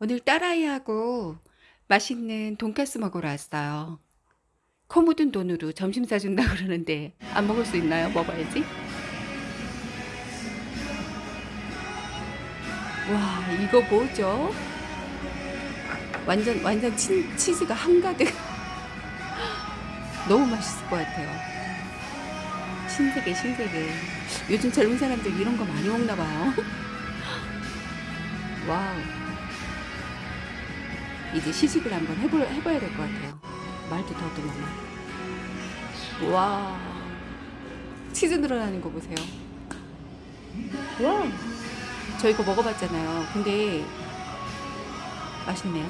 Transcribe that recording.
오늘 딸아이하고 맛있는 돈까스 먹으러 왔어요. 코 묻은 돈으로 점심 사준다 그러는데 안 먹을 수 있나요? 먹어야지. 와 이거 뭐죠? 완전 완전 치, 치즈가 한가득. 너무 맛있을 것 같아요. 신세계 신세계. 요즘 젊은 사람들 이런 거 많이 먹나 봐요. 와우. 이제 시식을 한번 해보, 해봐야 될 것 같아요. 말도 더듬어만. 와. 치즈 늘어나는 거 보세요. 와. 저 이거 먹어봤잖아요. 근데 맛있네요.